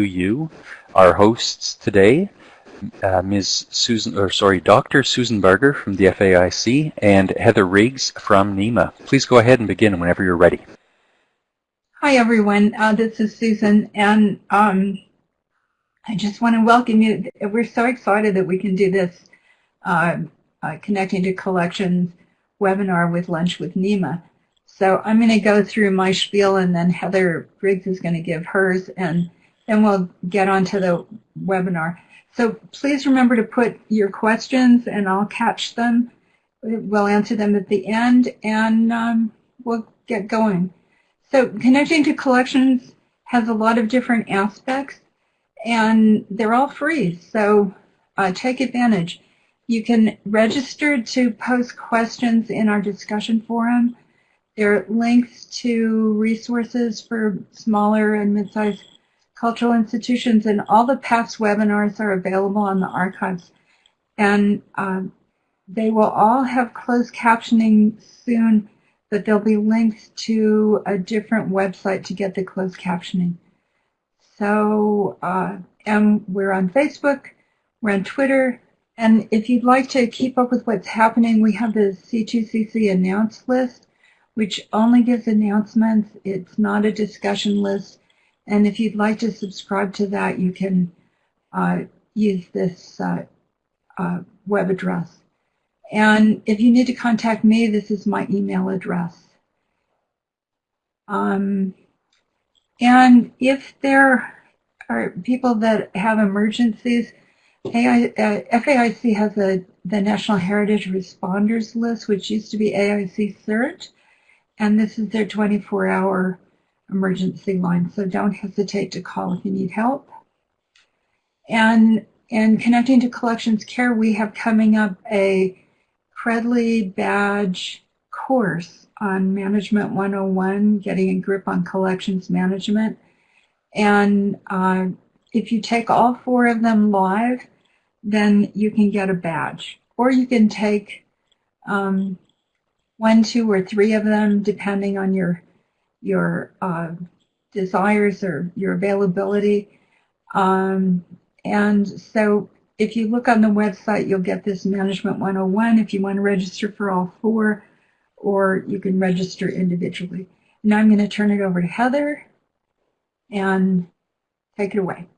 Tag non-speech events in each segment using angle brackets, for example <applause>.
you, our hosts today, uh, Ms. Susan, or sorry, Dr. Susan Barger from the FAIC and Heather Riggs from NEMA. Please go ahead and begin whenever you're ready. Hi, everyone. Uh, this is Susan, and um, I just want to welcome you. We're so excited that we can do this uh, uh, Connecting to Collections webinar with Lunch with NEMA. So I'm going to go through my spiel and then Heather Riggs is going to give hers and then we'll get on to the webinar. So please remember to put your questions and I'll catch them. We'll answer them at the end and um, we'll get going. So connecting to collections has a lot of different aspects and they're all free. So uh, take advantage. You can register to post questions in our discussion forum. There are links to resources for smaller and mid-sized cultural institutions, and all the past webinars are available on the archives. And um, they will all have closed captioning soon, but there'll be links to a different website to get the closed captioning. So, uh, and we're on Facebook, we're on Twitter, and if you'd like to keep up with what's happening, we have the C2CC announce list, which only gives announcements. It's not a discussion list. And if you'd like to subscribe to that, you can uh, use this uh, uh, web address. And if you need to contact me, this is my email address. Um, and if there are people that have emergencies, AI, uh, FAIC has a, the National Heritage Responders List, which used to be AIC CERT, and this is their 24-hour emergency line, so don't hesitate to call if you need help. And in connecting to collections care, we have coming up a Credly badge course on Management 101, getting a grip on collections management. And uh, if you take all four of them live, then you can get a badge. Or you can take um, one, two, or three of them, depending on your your uh, desires or your availability. Um, and so if you look on the website, you'll get this Management 101 if you want to register for all four, or you can register individually. Now I'm going to turn it over to Heather and take it away.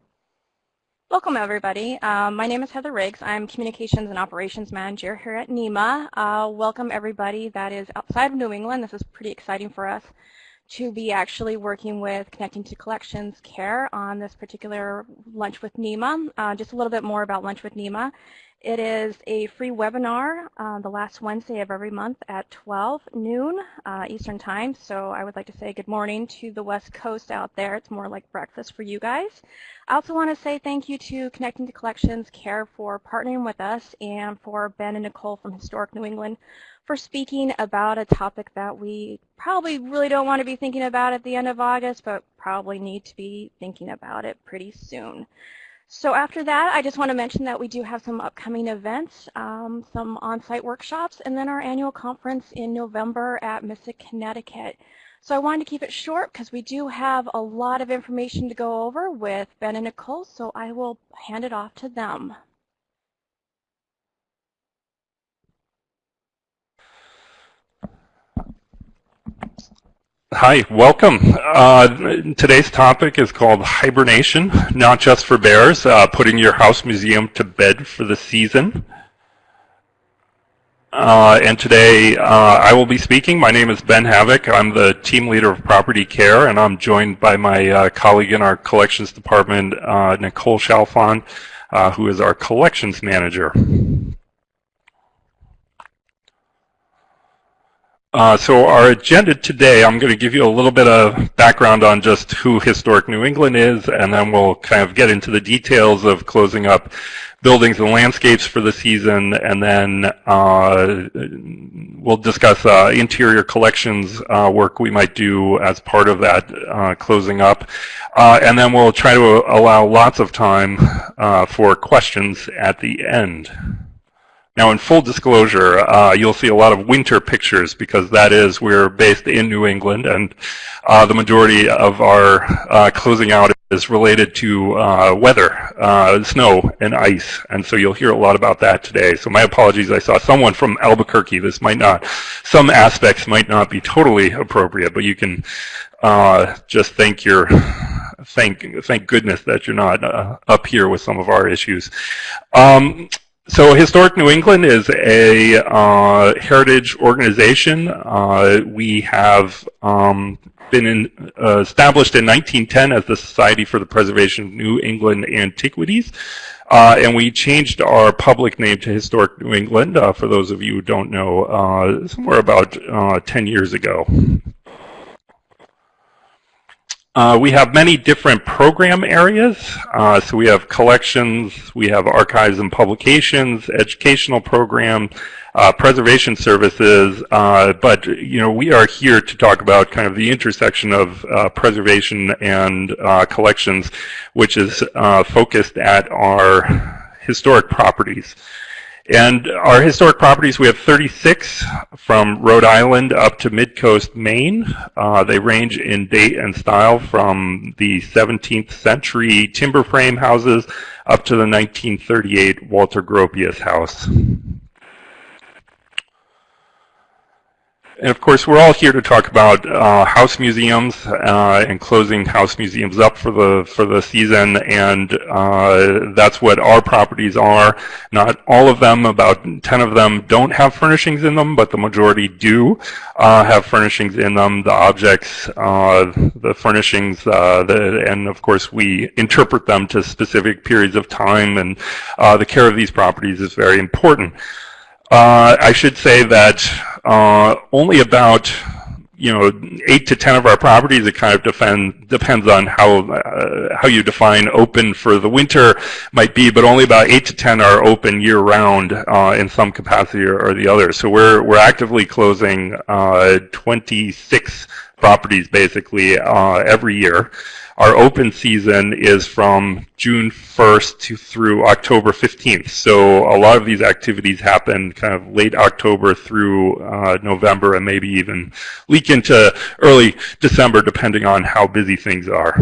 Welcome, everybody. Um, my name is Heather Riggs. I'm Communications and Operations Manager here at NEMA. Uh, welcome, everybody that is outside of New England. This is pretty exciting for us to be actually working with Connecting to Collections Care on this particular Lunch with NEMA. Uh, just a little bit more about Lunch with NEMA. It is a free webinar uh, the last Wednesday of every month at 12 noon uh, Eastern Time. So I would like to say good morning to the West Coast out there. It's more like breakfast for you guys. I also want to say thank you to Connecting to Collections Care for partnering with us and for Ben and Nicole from Historic New England for speaking about a topic that we probably really don't want to be thinking about at the end of August, but probably need to be thinking about it pretty soon. So after that, I just want to mention that we do have some upcoming events, um, some on-site workshops, and then our annual conference in November at Mystic, Connecticut. So I wanted to keep it short because we do have a lot of information to go over with Ben and Nicole, so I will hand it off to them. Hi, welcome. Uh, today's topic is called hibernation, not just for bears, uh, putting your house museum to bed for the season. Uh, and today uh, I will be speaking. My name is Ben Haavik. I'm the team leader of property care, and I'm joined by my uh, colleague in our collections department, uh, Nicole Chalfant, who is our collections manager. Uh, so our agenda today, I'm going to give you a little bit of background on just who Historic New England is, and then we'll kind of get into the details of closing up buildings and landscapes for the season, and then uh, we'll discuss uh, interior collections uh, work we might do as part of that uh, closing up. Uh, and then we'll try to allow lots of time for questions at the end. Now, in full disclosure, uh, you'll see a lot of winter pictures because that is, we're based in New England and uh, the majority of our uh, closing out is related to uh, weather, uh, snow and ice, and so you'll hear a lot about that today. So my apologies, I saw someone from Albuquerque. This might not, some aspects might not be totally appropriate, but you can uh, just thank your, thank thank goodness that you're not uh, up here with some of our issues. Um, so Historic New England is a uh, heritage organization. Uh, we have um, been in, uh, established in 1910 as the Society for the Preservation of New England Antiquities. Uh, and we changed our public name to Historic New England, uh, for those of you who don't know, uh, somewhere about 10 years ago. Uh, we have many different program areas. Uh, so we have collections, we have archives and publications, educational program, uh, preservation services. Uh, but you know, we are here to talk about kind of the intersection of uh, preservation and collections, which is focused at our historic properties. And our historic properties, we have 36 from Rhode Island up to Midcoast, Maine. Uh, they range in date and style from the 17th century timber frame houses up to the 1938 Walter Gropius house. And of course, we're all here to talk about uh, house museums uh, and closing house museums up for the for the season, and uh, that's what our properties are. Not all of them, about 10 of them, don't have furnishings in them, but the majority do uh, have furnishings in them. The objects, uh, the furnishings, uh, the, and of course, we interpret them to specific periods of time, and the care of these properties is very important. I should say that uh, only about you know eight to ten of our properties. It kind of defend, depends on how uh, how you define open for the winter might be, but only about eight to ten are open year round uh, in some capacity or, or, the other. So we're we're actively closing uh, 26 properties basically uh, every year. Our open season is from June 1st to through October 15th. So a lot of these activities happen kind of late October through uh, November and maybe even leak into early December depending on how busy things are.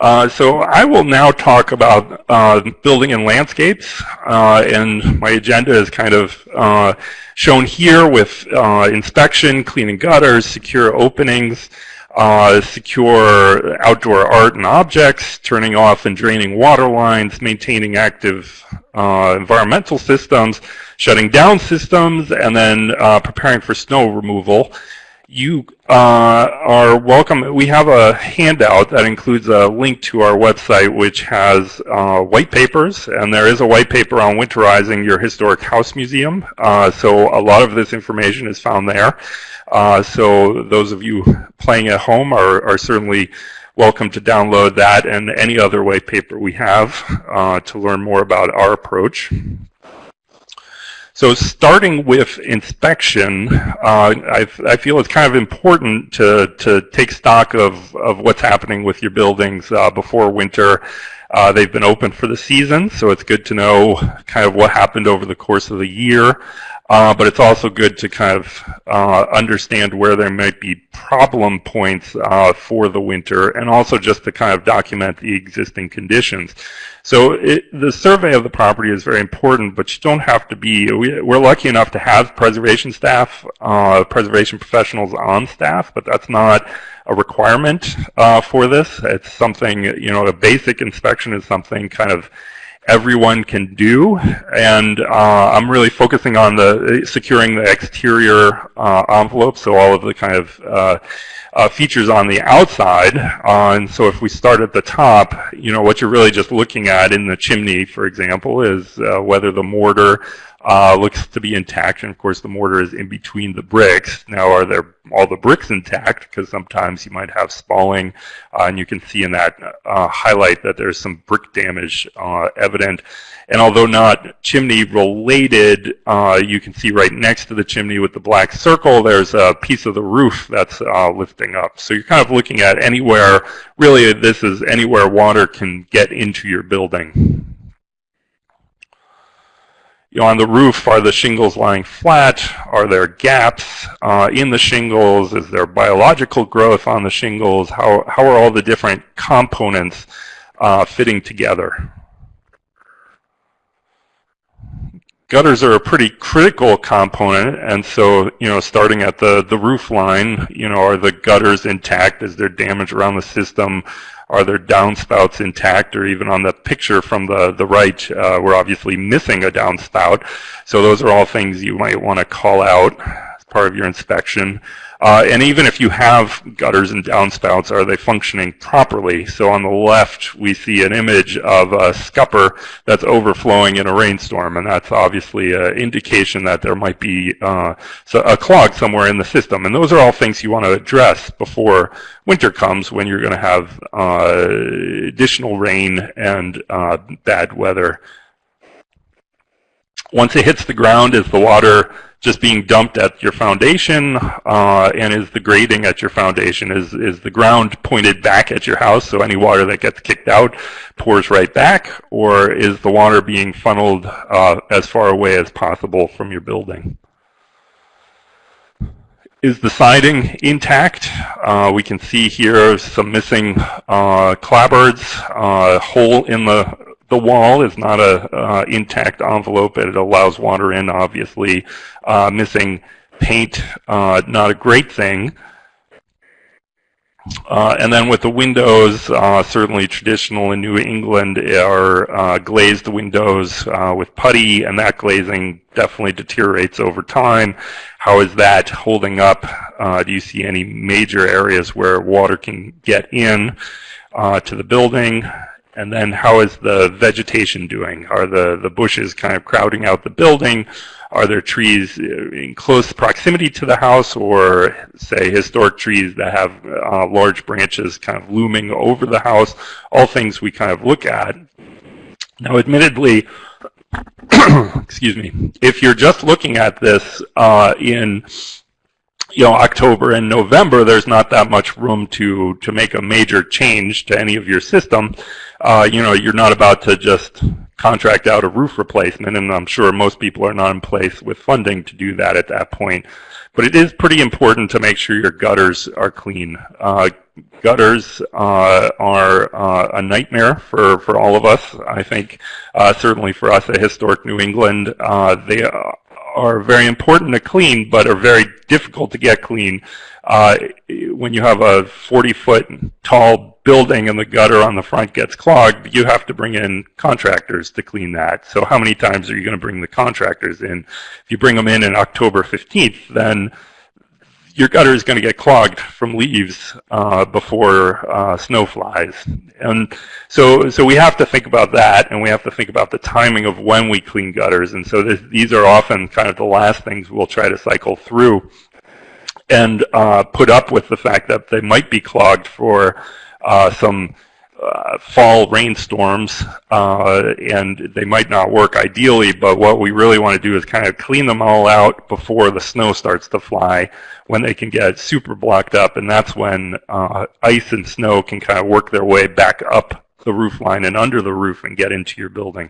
Uh, so I will now talk about uh, building and landscapes, uh, and my agenda is kind of uh, shown here with uh, inspection, cleaning gutters, secure openings, uh, secure outdoor art and objects, turning off and draining water lines, maintaining active environmental systems, shutting down systems, and then preparing for snow removal. You uh, are welcome. We have a handout that includes a link to our website, which has uh, white papers, and there is a white paper on winterizing your historic house museum. Uh, so a lot of this information is found there. Uh, so those of you playing at home are, are, certainly welcome to download that and any other white paper we have uh, to learn more about our approach. So starting with inspection, uh, I, feel it's kind of important to, to take stock of, of what's happening with your buildings uh, before winter. Uh, they've been open for the season, so it's good to know kind of what happened over the course of the year. Uh, but it's also good to kind of uh, understand where there might be problem points uh, for the winter and also just to kind of document the existing conditions. So it, the survey of the property is very important, but you don't have to be, we, are lucky enough to have preservation staff, uh, preservation professionals on staff, but that's not a requirement uh, for this. It's something, you know, a basic inspection is something kind of everyone can do. And uh, I'm really focusing on the securing the exterior uh, envelope, so all of the kind of uh, uh features on the outside. And so if we start at the top, you know, what you're really just looking at in the chimney, for example, is uh, whether the mortar uh, looks to be intact, and of course the mortar is in between the bricks. Now, are there all the bricks intact? Because sometimes you might have spalling, uh, and you can see in that uh, highlight that there's some brick damage uh, evident. And although not chimney related, uh, you can see right next to the chimney with the black circle, there's a piece of the roof that's uh, lifting up. So you're kind of looking at anywhere, really this is anywhere water can get into your building. You know, on the roof, are the shingles lying flat? Are there gaps uh, in the shingles? Is there biological growth on the shingles? How, how are all the different components uh, fitting together? Gutters are a pretty critical component, and so, you know, starting at the, the roof line, you know, are the gutters intact? Is there damage around the system? Are there downspouts intact? Or even on the picture from the, the right, uh, we're obviously missing a downspout. So those are all things you might want to call out as part of your inspection. Uh, and even if you have gutters and downspouts, are they functioning properly? So on the left, we see an image of a scupper that's overflowing in a rainstorm, and that's obviously an indication that there might be uh, a clog somewhere in the system. And those are all things you want to address before winter comes when you're going to have uh, additional rain and uh, bad weather. Once it hits the ground, is the water just being dumped at your foundation uh, and is the grading at your foundation is is the ground pointed back at your house so any water that gets kicked out pours right back or is the water being funneled uh, as far away as possible from your building is the siding intact? Uh, we can see here some missing uh, clapboards, uh, hole in the the wall is not a uh, intact envelope. It allows water in, obviously. Uh, missing paint, uh, not a great thing. Uh, and then with the windows, uh, certainly traditional in New England are uh, glazed windows with putty, and that glazing definitely deteriorates over time. How is that holding up? do you see any major areas where water can get in to the building? And then how is the vegetation doing? Are the, the bushes kind of crowding out the building? Are there trees in close proximity to the house or, say, historic trees that have uh, large branches kind of looming over the house? All things we kind of look at. Now, admittedly, <coughs> excuse me, if you're just looking at this uh, in you know, October and November, there's not that much room to, to make a major change to any of your system. Uh, you know, you're not about to just contract out a roof replacement, and I'm sure most people are not in place with funding to do that at that point. But it is pretty important to make sure your gutters are clean. Uh, gutters uh, are uh, a nightmare for, for all of us. I think uh, certainly for us at Historic New England, uh, they are very important to clean, but are very difficult to get clean. Uh, when you have a 40 foot tall building and the gutter on the front gets clogged, you have to bring in contractors to clean that. So how many times are you going to bring the contractors in? If you bring them in on October 15th, then your gutter is going to get clogged from leaves uh, before uh, snow flies. And so, so we have to think about that, and we have to think about the timing of when we clean gutters. And so this, these are often kind of the last things we'll try to cycle through and uh, put up with the fact that they might be clogged for uh, some uh, fall rainstorms, uh, and they might not work ideally, but what we really want to do is kind of clean them all out before the snow starts to fly, when they can get super blocked up, and that's when uh, ice and snow can kind of work their way back up the roof line and under the roof and get into your building.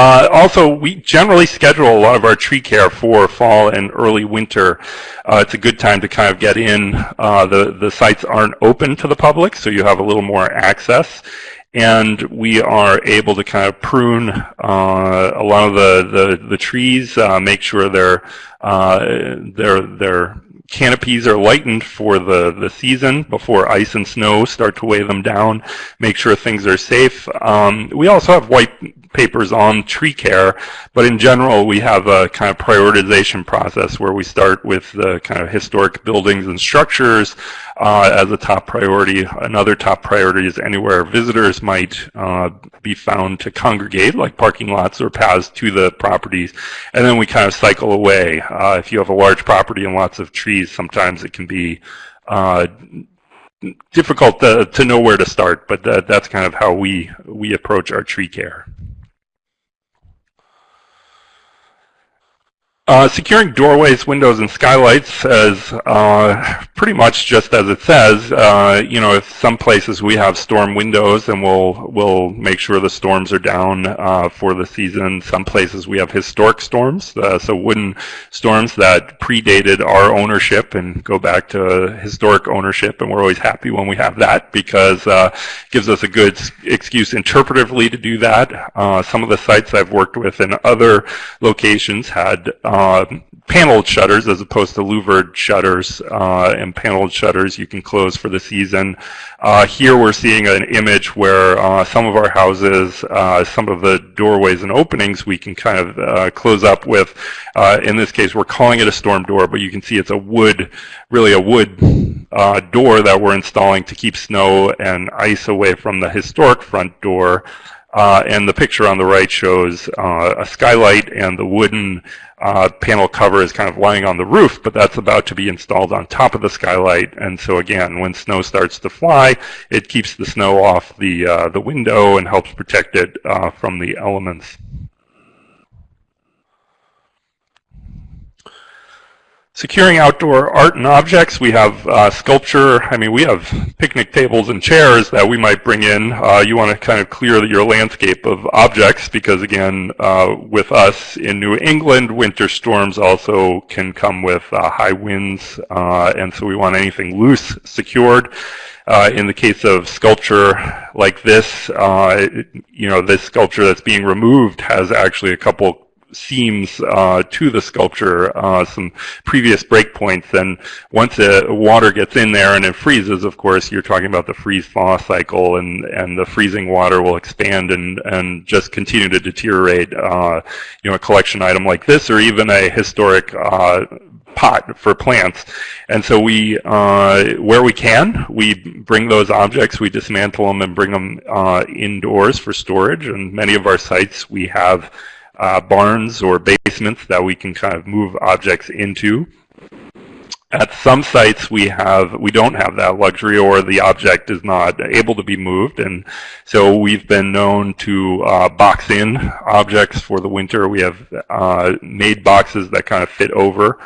Uh, also, we generally schedule a lot of our tree care for fall and early winter. Uh, it's a good time to kind of get in. Uh, the, the sites aren't open to the public, so you have a little more access. And we are able to kind of prune uh, a lot of the, the, the trees, uh, make sure they're, uh, they're, they're canopies are lightened for the, the season before ice and snow start to weigh them down, make sure things are safe. Um, we also have white papers on tree care, but in general we have a kind of prioritization process where we start with the kind of historic buildings and structures uh, as a top priority. Another top priority is anywhere visitors might uh, be found to congregate, like parking lots or paths to the properties, and then we kind of cycle away. Uh, if you have a large property and lots of trees, sometimes it can be uh, difficult to, to know where to start, but that, that's kind of how we, we approach our tree care. Uh, securing doorways, windows, and skylights as uh, pretty much just as it says. Uh, you know, if some places we have storm windows, and we'll we'll make sure the storms are down uh, for the season. Some places we have historic storms, uh, so wooden storms that predated our ownership and go back to historic ownership, and we're always happy when we have that because uh, it gives us a good excuse interpretively to do that. some of the sites I've worked with in other locations had uh, paneled shutters as opposed to louvered shutters uh, and paneled shutters you can close for the season. Uh, here we're seeing an image where uh, some of our houses, uh, some of the doorways and openings we can kind of close up with. In this case, we're calling it a storm door, but you can see it's a wood, really a wood door that we're installing to keep snow and ice away from the historic front door. Uh, and the picture on the right shows uh, a skylight and the wooden uh, panel cover is kind of lying on the roof, but that's about to be installed on top of the skylight. And so again, when snow starts to fly, it keeps the snow off the, uh, the window and helps protect it uh, from the elements. Securing outdoor art and objects, we have uh, sculpture. I mean, we have picnic tables and chairs that we might bring in. Uh, you want to kind of clear your landscape of objects because, again, uh, with us in New England, winter storms also can come with uh, high winds, uh, and so we want anything loose secured. Uh, in the case of sculpture like this, you know, this sculpture that's being removed has actually a couple seams uh, to the sculpture, uh, some previous breakpoints. And once the water gets in there and it freezes, of course, you're talking about the freeze-thaw cycle, and, and the freezing water will expand and, and just continue to deteriorate. Uh, you know, a collection item like this, or even a historic uh, pot for plants. And so we, uh, where we can, we bring those objects, we dismantle them and bring them uh, indoors for storage. And many of our sites, we have uh, barns or basements that we can kind of move objects into. At some sites we have we don't have that luxury or the object is not able to be moved and so we've been known to uh, box in objects for the winter. We have uh, made boxes that kind of fit over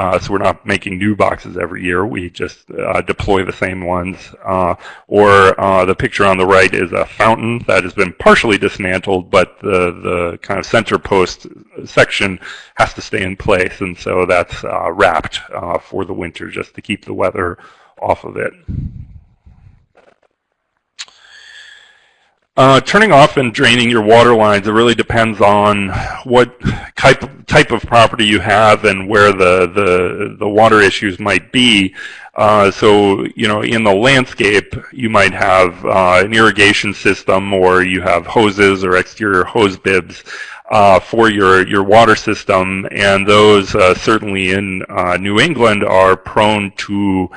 uh, so we're not making new boxes every year. We just uh, deploy the same ones. Uh, or uh, the picture on the right is a fountain that has been partially dismantled, but the, the kind of center post section has to stay in place. And so that's uh, wrapped uh, for the winter just to keep the weather off of it. Uh, turning off and draining your water lines, it really depends on what type, type of property you have and where the, the, the water issues might be. Uh, so, you know, in the landscape, you might have uh, an irrigation system or you have hoses or exterior hose bibs uh, for your, your water system. And those, uh, certainly in uh, New England, are prone to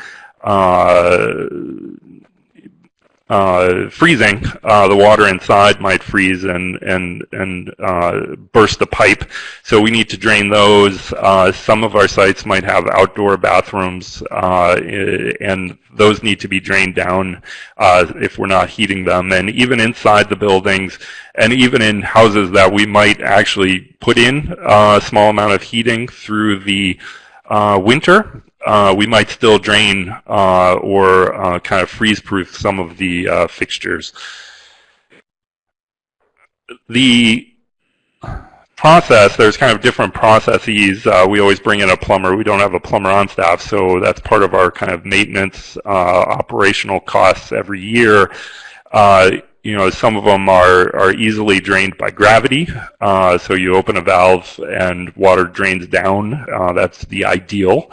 uh, freezing, uh, the water inside might freeze and and and uh, burst the pipe. So we need to drain those. Uh, some of our sites might have outdoor bathrooms, uh, and those need to be drained down uh, if we're not heating them. And even inside the buildings, and even in houses that we might actually put in a small amount of heating through the winter, uh, we might still drain uh, or uh, kind of freeze-proof some of the uh, fixtures. The process, there's kind of different processes. We always bring in a plumber. We don't have a plumber on staff, so that's part of our kind of maintenance operational costs every year you know, some of them are, are easily drained by gravity. Uh, so you open a valve and water drains down. Uh, that's the ideal.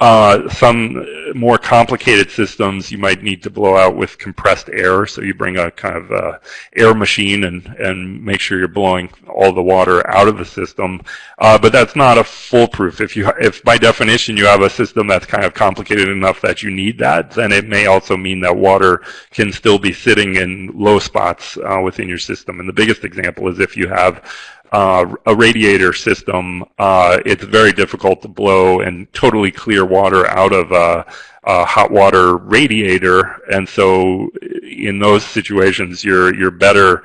Uh, some more complicated systems you might need to blow out with compressed air. So you bring a kind of uh, air machine and, and make sure you're blowing all the water out of the system. Uh, but that's not a foolproof. If you, if by definition you have a system that's kind of complicated enough that you need that, then it may also mean that water can still be sitting in low spots uh, within your system. And the biggest example is if you have uh, a radiator system, uh, it's very difficult to blow and totally clear water out of a, a, hot water radiator. And so in those situations, you're, you're better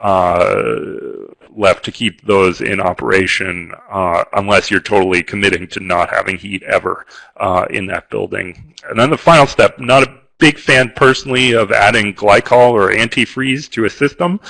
uh, left to keep those in operation uh, unless you're totally committing to not having heat ever uh, in that building. And then the final step, not a big fan personally of adding glycol or antifreeze to a system.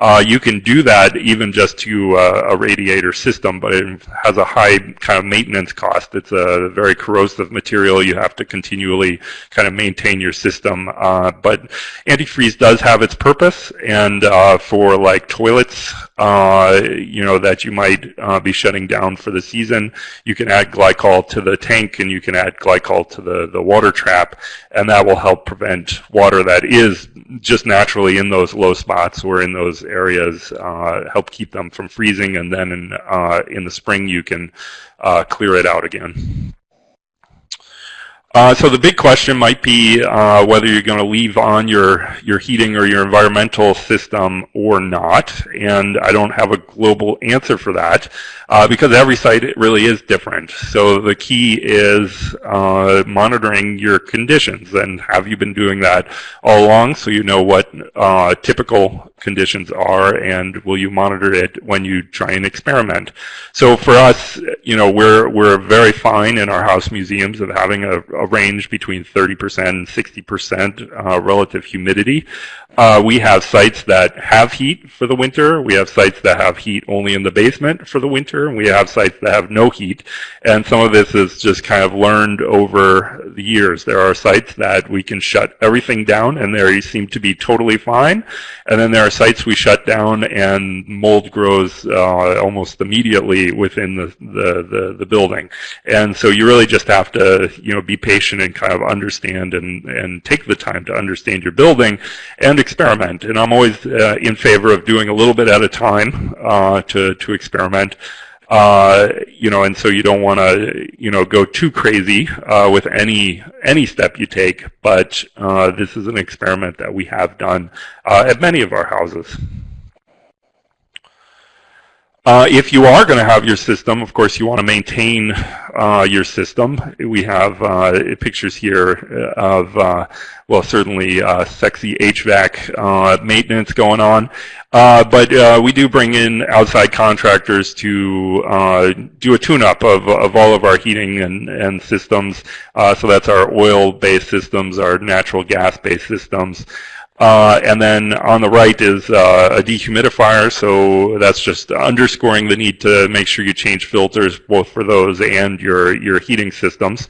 Uh, you can do that even just to uh, a radiator system, but it has a high kind of maintenance cost. It's a very corrosive material. You have to continually kind of maintain your system. Uh, but antifreeze does have its purpose, and uh, for like toilets, uh, you know, that you might be shutting down for the season, you can add glycol to the tank and you can add glycol to the, the water trap, and that will help prevent water that is just naturally in those low spots or in those areas, uh, help keep them from freezing, and then in, uh, in the spring you can uh, clear it out again. Uh, so the big question might be uh, whether you're going to leave on your, your heating or your environmental system or not. And I don't have a global answer for that uh, because every site it really is different. So the key is uh, monitoring your conditions. And have you been doing that all along so you know what uh, typical conditions are and will you monitor it when you try and experiment. So for us, you know, we're, we're very fine in our house museums of having a, a range between 30% and 60% uh, relative humidity. Uh, we have sites that have heat for the winter. We have sites that have heat only in the basement for the winter. And we have sites that have no heat. And some of this is just kind of learned over the years. There are sites that we can shut everything down and they seem to be totally fine. And then there are sites we shut down and mold grows uh, almost immediately within the, the, the, the, building. And so you really just have to, you know, be patient and kind of understand and, and take the time to understand your building and experiment. And I'm always uh, in favor of doing a little bit at a time uh, to, to experiment. Uh, you know, and so you don't want to, you know, go too crazy uh, with any any step you take. But uh, this is an experiment that we have done uh, at many of our houses. Uh, if you are going to have your system, of course, you want to maintain uh, your system. We have uh, pictures here of, uh, well, certainly uh, sexy HVAC maintenance going on. but we do bring in outside contractors to do a tune-up of, of all of our heating and, and systems. so that's our oil-based systems, our natural gas-based systems. Uh, and then on the right is uh, a dehumidifier, so that's just underscoring the need to make sure you change filters both for those and your, your heating systems.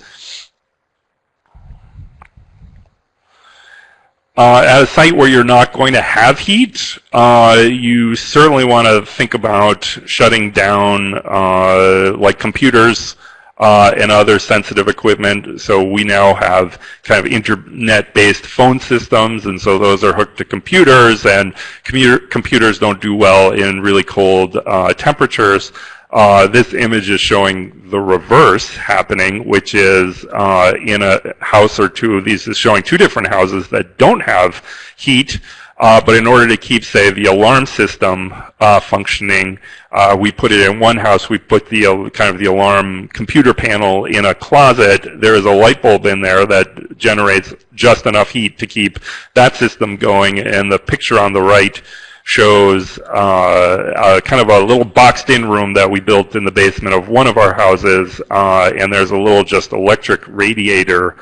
Uh, at a site where you're not going to have heat, uh, you certainly want to think about shutting down uh, like computers, uh, and other sensitive equipment. So we now have kind of internet-based phone systems, and so those are hooked to computers, and computer computers don't do well in really cold uh, temperatures. Uh, this image is showing the reverse happening, which is uh, in a house or two of these is showing two different houses that don't have heat. Uh, but in order to keep, say, the alarm system uh, functioning, uh, we put it in one house. We put the uh, kind of the alarm computer panel in a closet. There is a light bulb in there that generates just enough heat to keep that system going. And the picture on the right shows uh, kind of a little boxed-in room that we built in the basement of one of our houses. Uh, and there's a little just electric radiator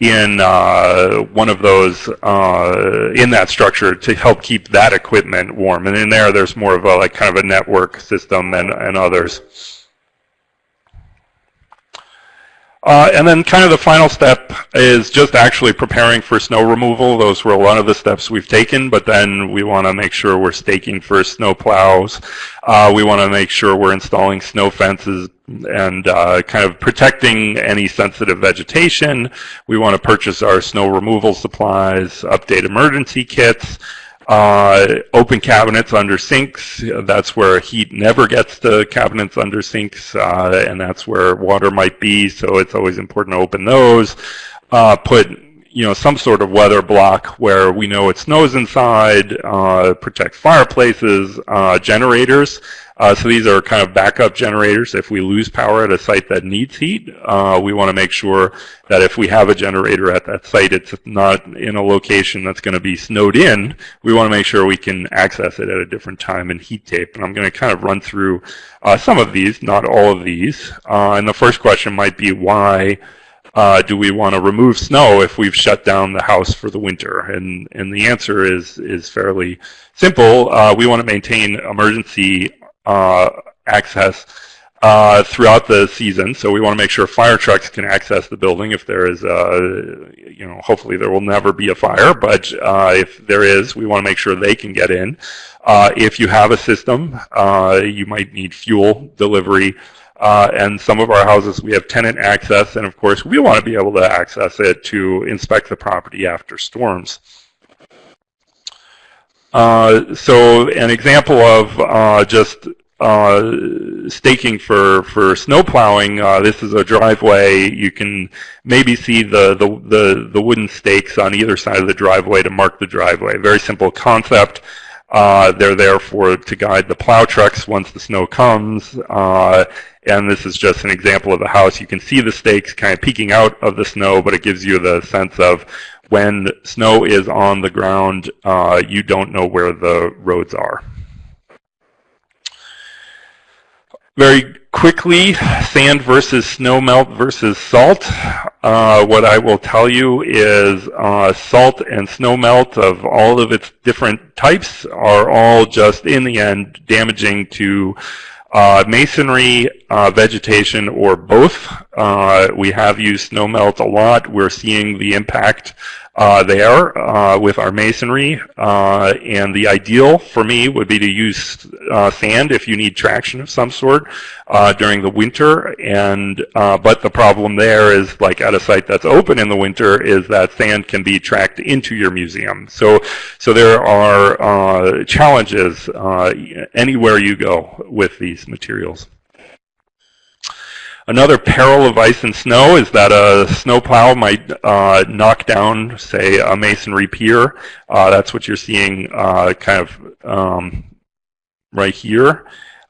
in uh, one of those uh, in that structure to help keep that equipment warm. And in there, there's more of a like kind of a network system and, and others. Uh, and then kind of the final step is just actually preparing for snow removal. Those were a lot of the steps we've taken, but then we want to make sure we're staking for snow plows. Uh, we want to make sure we're installing snow fences and uh, kind of protecting any sensitive vegetation. We want to purchase our snow removal supplies, update emergency kits, uh, open cabinets under sinks, that's where heat never gets to cabinets under sinks, uh, and that's where water might be, so it's always important to open those. Uh, put you know, some sort of weather block where we know it snows inside, uh, protect fireplaces, uh, generators. Uh, so these are kind of backup generators. If we lose power at a site that needs heat, uh, we want to make sure that if we have a generator at that site, it's not in a location that's going to be snowed in. We want to make sure we can access it at a different time in heat tape. And I'm going to kind of run through uh, some of these, not all of these. Uh, and the first question might be why uh, do we want to remove snow if we've shut down the house for the winter? And and the answer is is fairly simple. Uh, we want to maintain emergency uh, access uh, throughout the season. So we want to make sure fire trucks can access the building if there is, a, you know, hopefully there will never be a fire, but uh, if there is, we want to make sure they can get in. Uh, if you have a system, you might need fuel delivery. Uh, and some of our houses, we have tenant access, and of course, we want to be able to access it to inspect the property after storms. Uh, so an example of uh, just uh, staking for for snow plowing. Uh, this is a driveway. You can maybe see the, the the the wooden stakes on either side of the driveway to mark the driveway. Very simple concept. Uh, they're there for to guide the plow trucks once the snow comes. Uh, and this is just an example of the house. You can see the stakes kind of peeking out of the snow, but it gives you the sense of when snow is on the ground, uh, you don't know where the roads are. Very quickly, sand versus snow melt versus salt. Uh, what I will tell you is uh, salt and snow melt of all of its different types are all just, in the end, damaging to uh, masonry, uh, vegetation, or both. Uh, we have used snowmelt a lot. We're seeing the impact uh, there uh, with our masonry. Uh, and the ideal for me would be to use uh, sand if you need traction of some sort uh, during the winter. And uh, but the problem there is, like at a site that's open in the winter, is that sand can be tracked into your museum. So so there are challenges anywhere you go with these materials. Another peril of ice and snow is that a snowplow might uh, knock down, say, a masonry pier. Uh, that's what you're seeing uh, kind of um, right here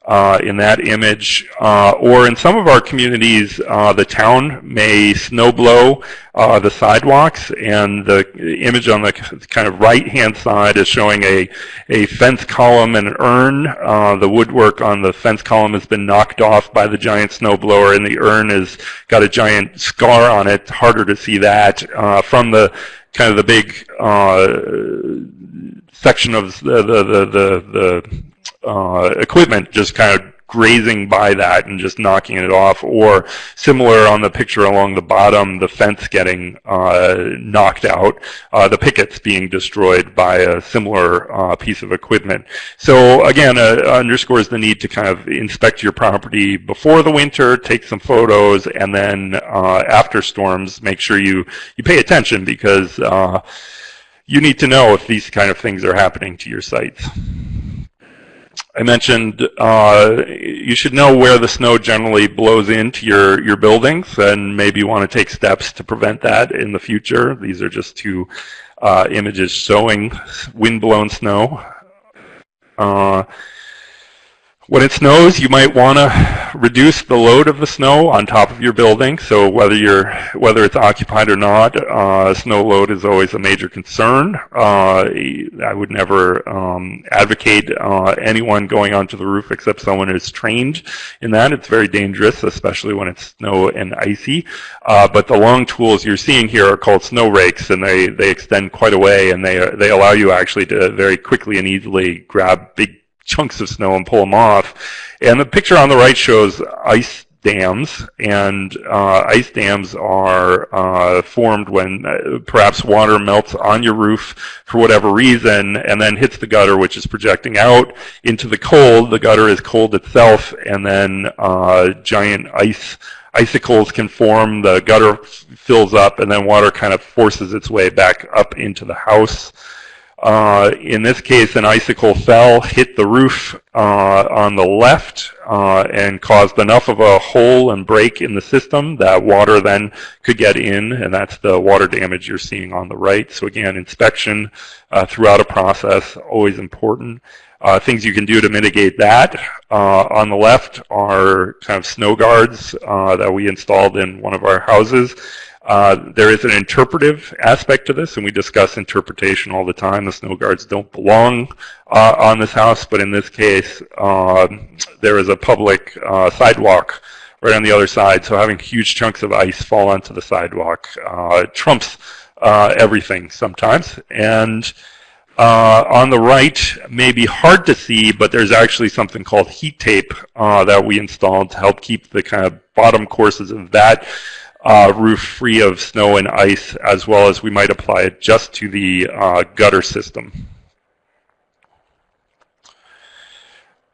uh, in that image. Uh, or in some of our communities, uh, the town may snowblow uh, the sidewalks, and the image on the kind of right-hand side is showing a, a fence column and an urn. Uh, the woodwork on the fence column has been knocked off by the giant snowblower, and the urn has got a giant scar on it. Harder to see that uh, from the kind of the big section of the the the, the, the uh, equipment just kind of grazing by that and just knocking it off, or similar on the picture along the bottom, the fence getting uh, knocked out, uh, the pickets being destroyed by a similar uh, piece of equipment. So again, uh, underscores the need to kind of inspect your property before the winter, take some photos, and then uh, after storms, make sure you, you pay attention because uh, you need to know if these kind of things are happening to your sites. I mentioned uh, you should know where the snow generally blows into your, your buildings and maybe you want to take steps to prevent that in the future. These are just two uh, images showing wind-blown snow. Uh, when it snows, you might want to reduce the load of the snow on top of your building. So whether you're whether it's occupied or not, uh, snow load is always a major concern. Uh, I would never um, advocate uh, anyone going onto the roof except someone who's trained in that. It's very dangerous, especially when it's snow and icy. Uh, but the long tools you're seeing here are called snow rakes, and they they extend quite a way, and they they allow you actually to very quickly and easily grab big chunks of snow and pull them off. And the picture on the right shows ice dams, and uh, ice dams are uh, formed when uh, perhaps water melts on your roof for whatever reason and then hits the gutter, which is projecting out into the cold. The gutter is cold itself, and then uh, giant ice icicles can form, the gutter fills up, and then water kind of forces its way back up into the house. Uh, in this case, an icicle fell, hit the roof uh, on the left, uh, and caused enough of a hole and break in the system that water then could get in, and that's the water damage you're seeing on the right. So again, inspection uh, throughout a process, always important. Uh, things you can do to mitigate that. On the left are kind of snow guards that we installed in one of our houses. Uh, there is an interpretive aspect to this, and we discuss interpretation all the time. The snow guards don't belong uh, on this house, but in this case, uh, there is a public uh, sidewalk right on the other side, so having huge chunks of ice fall onto the sidewalk uh, trumps everything sometimes. And on the right may be hard to see, but there's actually something called heat tape that we installed to help keep the kind of bottom courses of that uh, roof free of snow and ice, as well as we might apply it just to the uh, gutter system.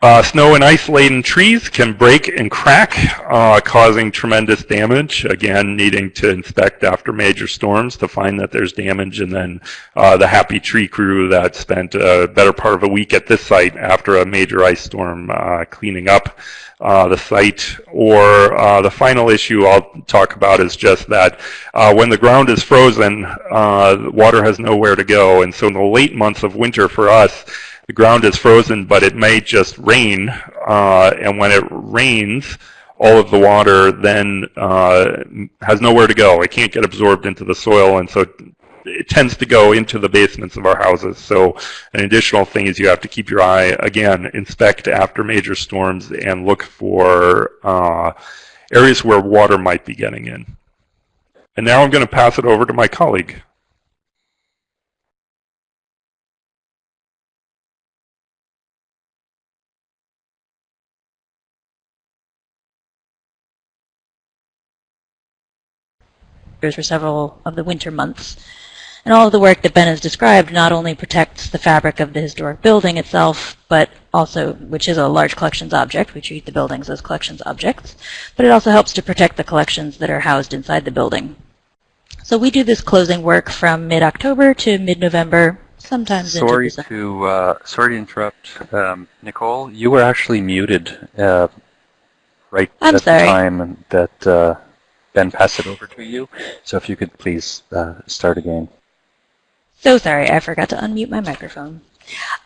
Uh, snow and ice laden trees can break and crack, uh, causing tremendous damage. Again, needing to inspect after major storms to find that there's damage, and then uh, the happy tree crew that spent a better part of a week at this site after a major ice storm uh, cleaning up uh, the site. Or uh, the final issue I'll talk about is just that uh, when the ground is frozen, uh, water has nowhere to go. And so in the late months of winter for us, the ground is frozen, but it may just rain. And when it rains, all of the water then uh, has nowhere to go. It can't get absorbed into the soil, and so it tends to go into the basements of our houses. So an additional thing is you have to keep your eye, again, inspect after major storms and look for uh, areas where water might be getting in. And now I'm going to pass it over to my colleague. for several of the winter months. And all of the work that Ben has described not only protects the fabric of the historic building itself, but also, which is a large collections object, we treat the buildings as collections objects, but it also helps to protect the collections that are housed inside the building. So we do this closing work from mid-October to mid-November, sometimes sorry to uh, sorry to interrupt, um, Nicole. You were actually muted uh, right I'm at sorry. the time that uh, Ben passed it over to you. So if you could please uh, start again. So sorry, I forgot to unmute my microphone.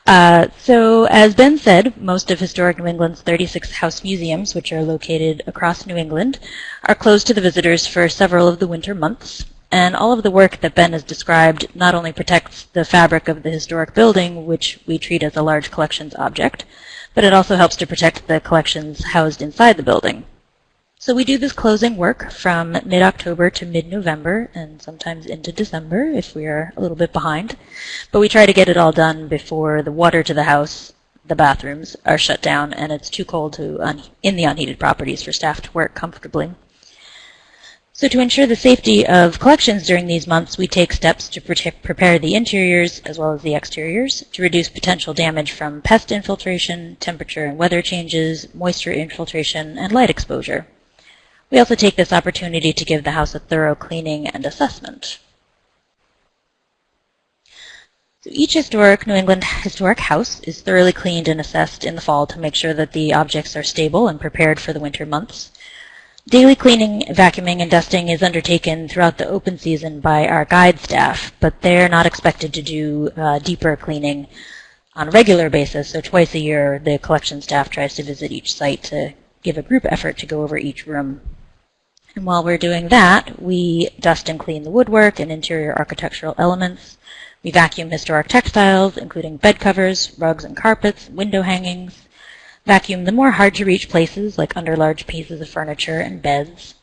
Uh, so as Ben said, most of Historic New England's 36 house museums, which are located across New England, are closed to the visitors for several of the winter months. And all of the work that Ben has described not only protects the fabric of the historic building, which we treat as a large collections object, but it also helps to protect the collections housed inside the building. So we do this closing work from mid-October to mid-November and sometimes into December if we are a little bit behind. But we try to get it all done before the water to the house, the bathrooms, are shut down and it's too cold to in the unheated properties for staff to work comfortably. So to ensure the safety of collections during these months, we take steps to prepare the interiors as well as the exteriors to reduce potential damage from pest infiltration, temperature and weather changes, moisture infiltration, and light exposure. We also take this opportunity to give the house a thorough cleaning and assessment. So each historic New England historic house is thoroughly cleaned and assessed in the fall to make sure that the objects are stable and prepared for the winter months. Daily cleaning, vacuuming, and dusting is undertaken throughout the open season by our guide staff, but they're not expected to do uh, deeper cleaning on a regular basis. So twice a year, the collection staff tries to visit each site to give a group effort to go over each room. And while we're doing that, we dust and clean the woodwork and interior architectural elements. We vacuum historic textiles, including bed covers, rugs and carpets, window hangings. Vacuum the more hard-to-reach places, like under large pieces of furniture and beds.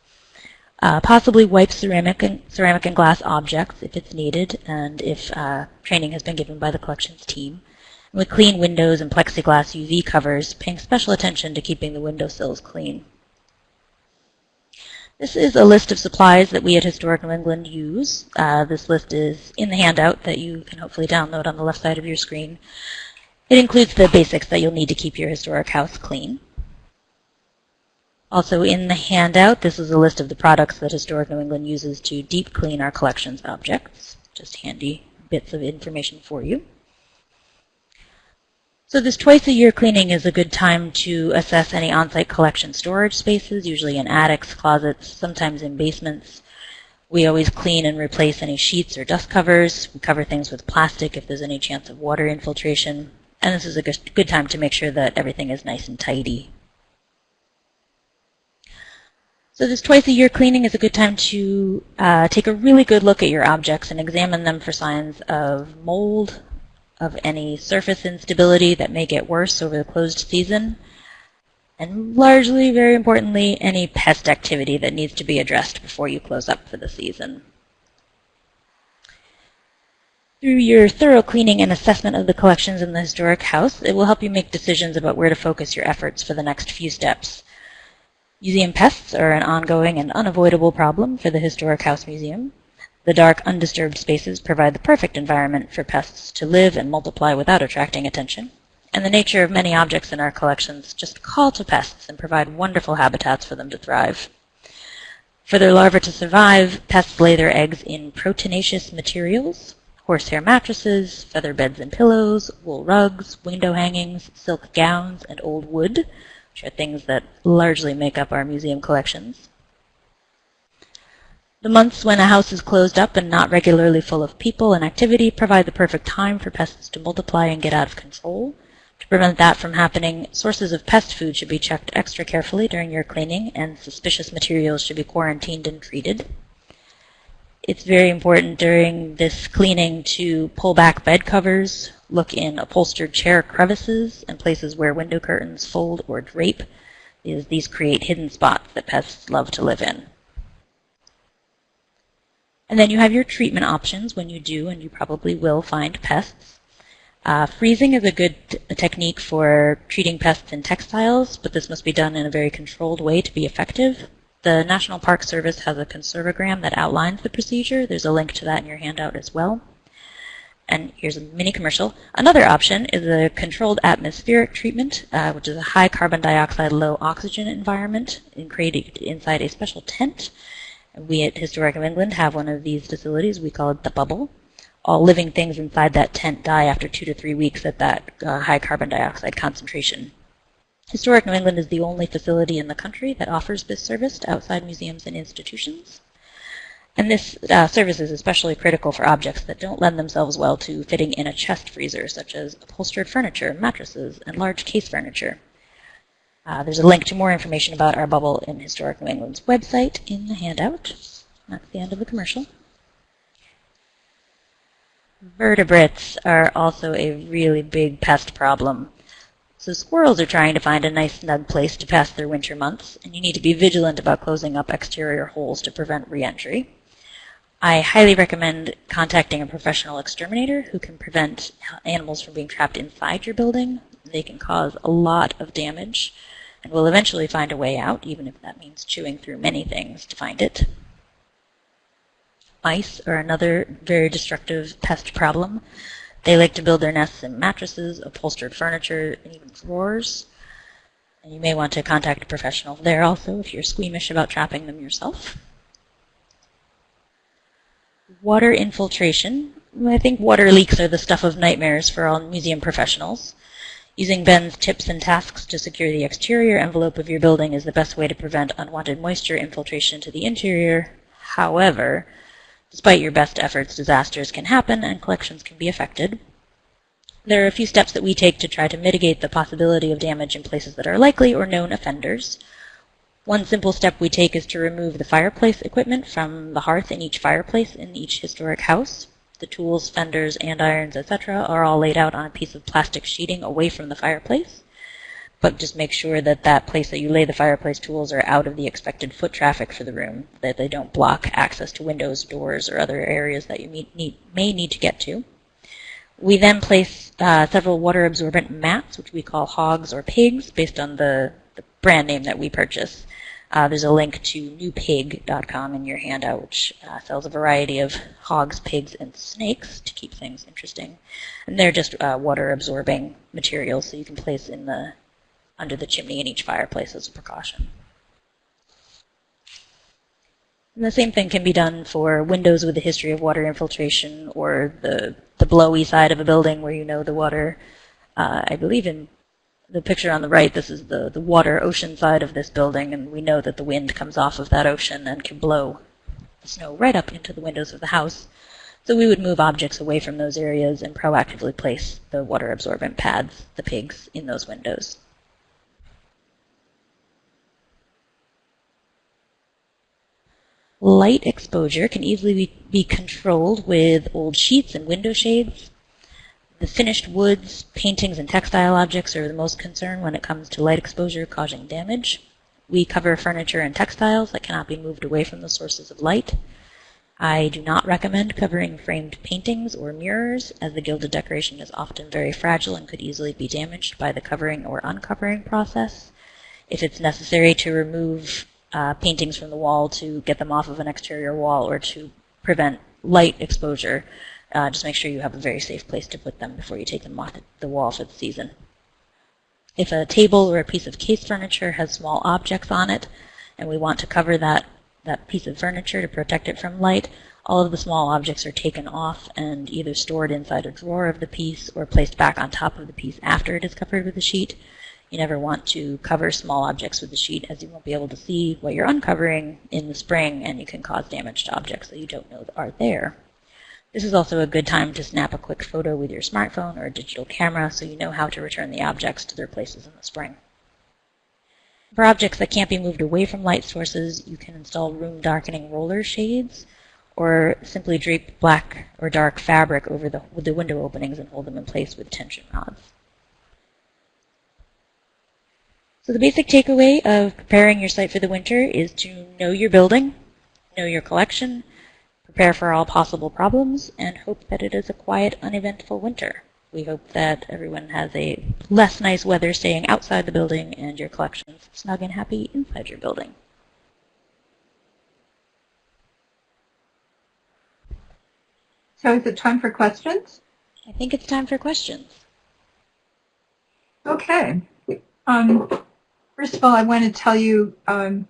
Uh, possibly wipe ceramic and, ceramic and glass objects if it's needed and if uh, training has been given by the collections team. And we clean windows and plexiglass UV covers, paying special attention to keeping the windowsills clean. This is a list of supplies that we at Historic New England use. Uh, this list is in the handout that you can hopefully download on the left side of your screen. It includes the basics that you'll need to keep your historic house clean. Also in the handout, this is a list of the products that Historic New England uses to deep clean our collections objects. Just handy bits of information for you. So this twice a year cleaning is a good time to assess any on-site collection storage spaces, usually in attics, closets, sometimes in basements. We always clean and replace any sheets or dust covers. We cover things with plastic if there's any chance of water infiltration. And this is a good time to make sure that everything is nice and tidy. So this twice a year cleaning is a good time to uh, take a really good look at your objects and examine them for signs of mold, of any surface instability that may get worse over the closed season, and largely, very importantly, any pest activity that needs to be addressed before you close up for the season. Through your thorough cleaning and assessment of the collections in the historic house, it will help you make decisions about where to focus your efforts for the next few steps. Museum pests are an ongoing and unavoidable problem for the Historic House Museum. The dark, undisturbed spaces provide the perfect environment for pests to live and multiply without attracting attention. And the nature of many objects in our collections just call to pests and provide wonderful habitats for them to thrive. For their larvae to survive, pests lay their eggs in proteinaceous materials, horsehair mattresses, feather beds and pillows, wool rugs, window hangings, silk gowns, and old wood, which are things that largely make up our museum collections. The months when a house is closed up and not regularly full of people and activity provide the perfect time for pests to multiply and get out of control. To prevent that from happening, sources of pest food should be checked extra carefully during your cleaning, and suspicious materials should be quarantined and treated. It's very important during this cleaning to pull back bed covers, look in upholstered chair crevices and places where window curtains fold or drape, these create hidden spots that pests love to live in. And then you have your treatment options when you do, and you probably will find pests. Uh, freezing is a good technique for treating pests in textiles, but this must be done in a very controlled way to be effective. The National Park Service has a Conserve O Gram that outlines the procedure. There's a link to that in your handout as well. And here's a mini commercial. Another option is a controlled atmospheric treatment, uh, which is a high carbon dioxide, low oxygen environment created inside a special tent. We at Historic of England have one of these facilities. We call it the bubble. All living things inside that tent die after two to three weeks at that uh, high carbon dioxide concentration. Historic New England is the only facility in the country that offers this service to outside museums and institutions. And this uh, service is especially critical for objects that don't lend themselves well to fitting in a chest freezer, such as upholstered furniture, mattresses, and large case furniture. Uh, there's a link to more information about our bubble in Historic New England's website in the handout. That's the end of the commercial. Vertebrates are also a really big pest problem. So squirrels are trying to find a nice snug place to pass their winter months, and you need to be vigilant about closing up exterior holes to prevent reentry. I highly recommend contacting a professional exterminator who can prevent animals from being trapped inside your building. They can cause a lot of damage and will eventually find a way out, even if that means chewing through many things to find it. Mice are another very destructive pest problem. They like to build their nests in mattresses, upholstered furniture, and even drawers. And you may want to contact a professional there also if you're squeamish about trapping them yourself. Water infiltration. I think water leaks are the stuff of nightmares for all museum professionals. Using Ben's tips and tasks to secure the exterior envelope of your building is the best way to prevent unwanted moisture infiltration to the interior. However, despite your best efforts, disasters can happen and collections can be affected. There are a few steps that we take to try to mitigate the possibility of damage in places that are likely or known offenders. One simple step we take is to remove the fireplace equipment from the hearth in each fireplace in each historic house. The tools, fenders, andirons, etc. are all laid out on a piece of plastic sheeting away from the fireplace. But just make sure that that place that you lay the fireplace tools are out of the expected foot traffic for the room, that they don't block access to windows, doors, or other areas that you need, may need to get to. We then place uh, several water absorbent mats, which we call hogs or pigs, based on the, the brand name that we purchase. Uh, there's a link to newpig.com in your handout, which uh, sells a variety of hogs, pigs, and snakes to keep things interesting. And they're just uh, water-absorbing materials, so you can place in the under the chimney in each fireplace as a precaution. And the same thing can be done for windows with a history of water infiltration or the, the blowy side of a building where you know the water Uh, I believe in the picture on the right, this is the, the water ocean side of this building, and we know that the wind comes off of that ocean and can blow the snow right up into the windows of the house. So we would move objects away from those areas and proactively place the water absorbent pads, the pigs, in those windows. Light exposure can easily be, be controlled with old sheets and window shades. The finished woods, paintings, and textile objects are the most concern when it comes to light exposure causing damage. We cover furniture and textiles that cannot be moved away from the sources of light. I do not recommend covering framed paintings or mirrors, as the gilded decoration is often very fragile and could easily be damaged by the covering or uncovering process. If it's necessary to remove uh, paintings from the wall to get them off of an exterior wall or to prevent light exposure. Uh, just make sure you have a very safe place to put them before you take them off the wall for the season. If a table or a piece of case furniture has small objects on it, and we want to cover that, that piece of furniture to protect it from light, all of the small objects are taken off and either stored inside a drawer of the piece or placed back on top of the piece after it is covered with a sheet. You never want to cover small objects with the sheet as you won't be able to see what you're uncovering in the spring and you can cause damage to objects that you don't know are there. This is also a good time to snap a quick photo with your smartphone or a digital camera so you know how to return the objects to their places in the spring. For objects that can't be moved away from light sources, you can install room darkening roller shades or simply drape black or dark fabric over the, the window openings and hold them in place with tension rods. So the basic takeaway of preparing your site for the winter is to know your building, know your collection, prepare for all possible problems, and hope that it is a quiet, uneventful winter. We hope that everyone has a less nice weather staying outside the building and your collections snug and happy inside your building. So is it time for questions? I think it's time for questions. Okay. Um, First of all, I want to tell you, um,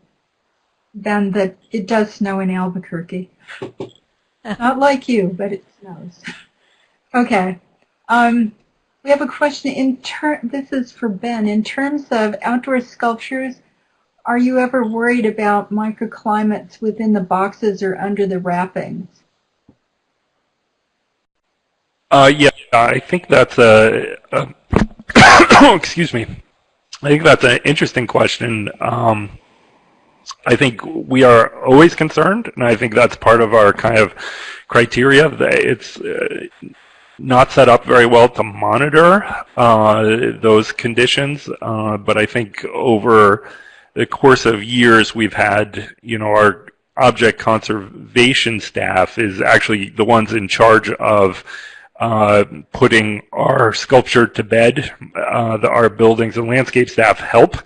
Ben, that it does snow in Albuquerque. Not like you, but it snows. <laughs> okay. Um, we have a question. In this is for Ben. In terms of outdoor sculptures, are you ever worried about microclimates within the boxes or under the wrappings? Uh, yeah, I think that's a, a <coughs> excuse me. I think that's an interesting question. Um, I think we are always concerned, and I think that's part of our kind of criteria. It's uh, not set up very well to monitor uh, those conditions, uh, but I think over the course of years, we've had, you know, our object conservation staff is actually the ones in charge of uh, putting our sculpture to bed. Uh, the, our buildings and landscape staff help.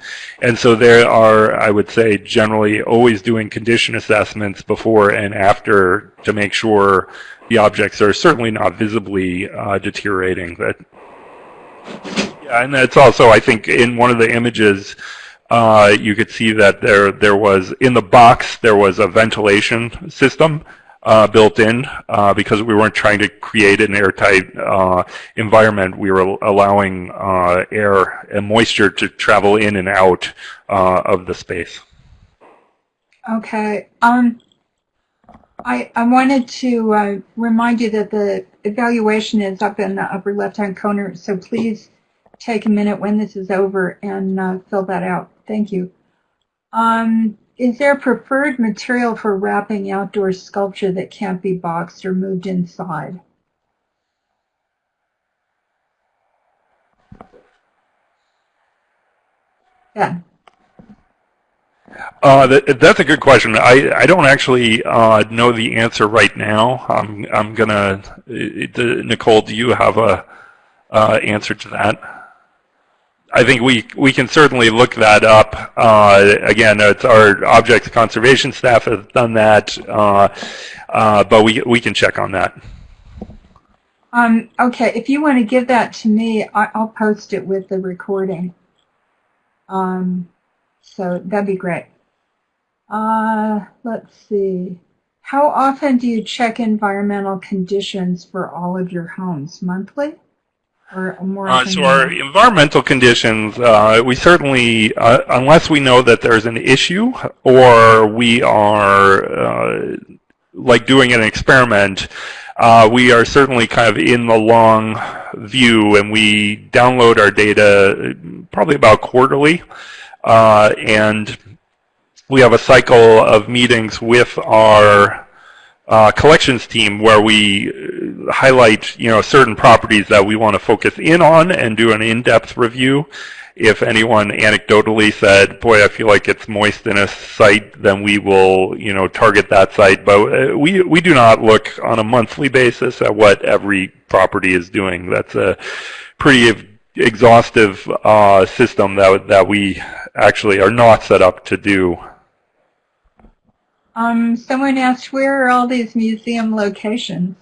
And so there are, I would say, generally always doing condition assessments before and after to make sure the objects are certainly not visibly uh, deteriorating. That, yeah, and that's also, I think, in one of the images, uh, you could see that there there was in the box there was a ventilation system uh, built in uh, because we weren't trying to create an airtight uh, environment. We were allowing uh, air and moisture to travel in and out uh, of the space. Okay. Um, I, I wanted to uh, remind you that the evaluation is up in the upper left-hand corner, so please take a minute when this is over and fill that out. Thank you. Um, is there preferred material for wrapping outdoor sculpture that can't be boxed or moved inside? Yeah. Uh, that, that's a good question. I, I don't actually uh, know the answer right now. I'm I'm gonna. Nicole, do you have a uh, answer to that? I think we we can certainly look that up. Uh, again, it's our objects conservation staff has done that, uh, uh, but we we can check on that. Um, okay, if you want to give that to me, I, will post it with the recording. Um, so that'd be great. Uh, let's see. How often do you check environmental conditions for all of your homes? Monthly? Uh, so our environmental conditions, uh, we certainly, uh, unless we know that there's an issue or we are uh, like doing an experiment, uh, we are certainly kind of in the long view and we download our data probably about quarterly. Uh, and we have a cycle of meetings with our uh, collections team where we highlight, you know, certain properties that we want to focus in on and do an in-depth review. If anyone anecdotally said, "Boy, I feel like it's moist in a site," then we will, you know, target that site. But uh, we we do not look on a monthly basis at what every property is doing. That's a pretty exhaustive uh, system that that we actually are not set up to do. Um, someone asked, where are all these museum locations?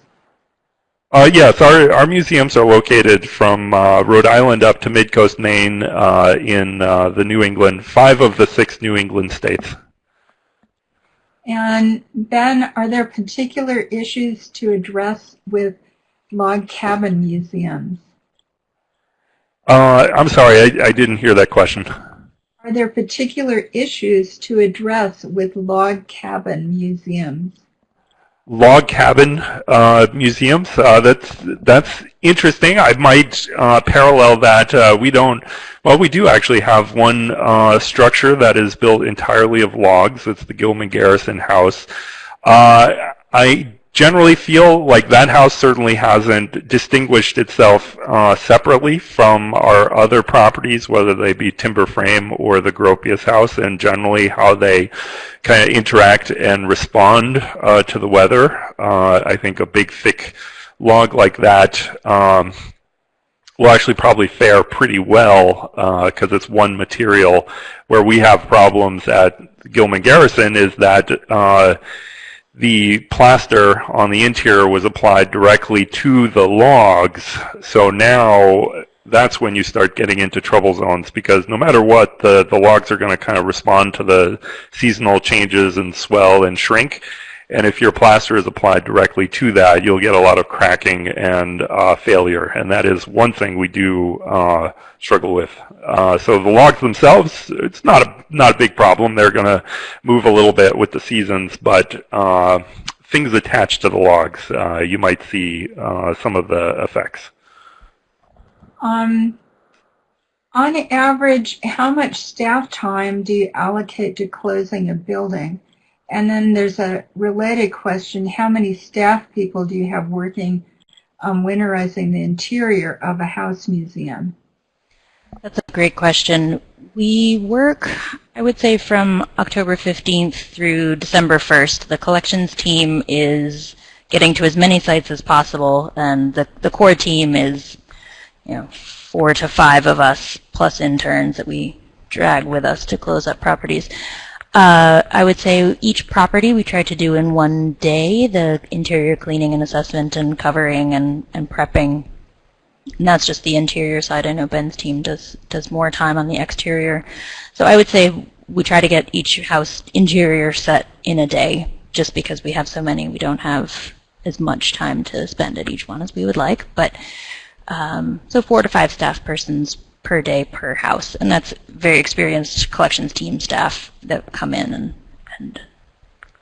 Uh, yes, our, our museums are located from uh, Rhode Island up to Midcoast, Maine, uh, in uh, the New England, five of the six New England states. And Ben, are there particular issues to address with log cabin museums? Uh, I'm sorry, I, I didn't hear that question. Are there particular issues to address with log cabin museums? Log cabin uh, museums, uh, that's, that's interesting. I might uh, parallel that. Uh, we don't, well, we do actually have one uh, structure that is built entirely of logs. It's the Gilman Garrison House. Uh, I generally feel like that house certainly hasn't distinguished itself uh, separately from our other properties, whether they be timber frame or the Gropius house, and generally how they kind of interact and respond uh, to the weather. Uh, I think a big thick log like that um, will actually probably fare pretty well because it's one material. Where we have problems at Gilman Garrison is that uh, the plaster on the interior was applied directly to the logs. So now that's when you start getting into trouble zones because no matter what, the, the logs are going to kind of respond to the seasonal changes and swell and shrink. And if your plaster is applied directly to that, you'll get a lot of cracking and uh, failure. And that is one thing we do uh, struggle with. Uh, so the logs themselves, it's not a not a big problem. They're going to move a little bit with the seasons, but uh, things attached to the logs, uh, you might see uh, some of the effects. Um, on average, how much staff time do you allocate to closing a building? And then there's a related question, how many staff people do you have working on winterizing the interior of a house museum? That's a great question. We work, I would say, from October 15th through December 1st. The collections team is getting to as many sites as possible, and the, the core team is, you know, four to five of us plus interns that we drag with us to close up properties. Uh, I would say each property we try to do in one day, the interior cleaning and assessment and covering and, and prepping. And that's just the interior side. I know Ben's team does does more time on the exterior. So I would say we try to get each house interior set in a day just because we have so many. We don't have as much time to spend at each one as we would like. But um, so four to five staff persons per day per house, and that's very experienced collections team staff that come in and, and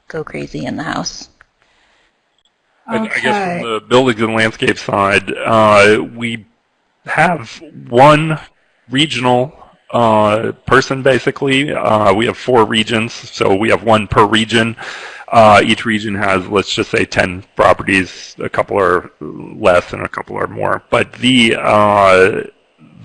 go crazy in the house. I- I guess from the buildings and landscape side, uh, we have one regional uh, person basically. Uh, we have four regions, so we have one per region. Uh, each region has, let's just say, 10 properties. A couple are less and a couple are more. But the uh,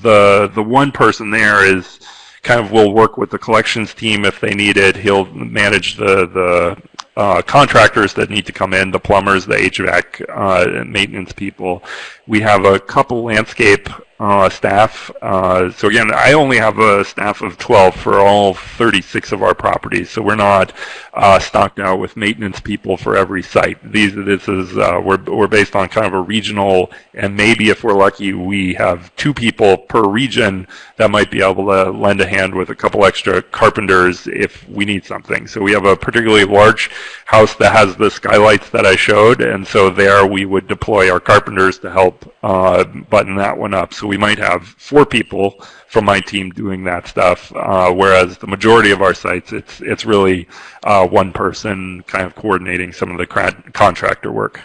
the the one person there is kind of will work with the collections team if they need it. He'll manage the the uh, contractors that need to come in, the plumbers, the HVAC uh, maintenance people. We have a couple landscape uh, staff. Uh, so again, I only have a staff of 12 for all 36 of our properties. So we're not uh, stocked out with maintenance people for every site. These this is we're we're based on kind of a regional, and maybe if we're lucky, we have two people per region that might be able to lend a hand with a couple extra carpenters if we need something. So we have a particularly large house that has the skylights that I showed, and so there we would deploy our carpenters to help uh, button that one up. So we might have four people from my team doing that stuff, uh, whereas the majority of our sites, it's it's really uh, one person kind of coordinating some of the contractor work.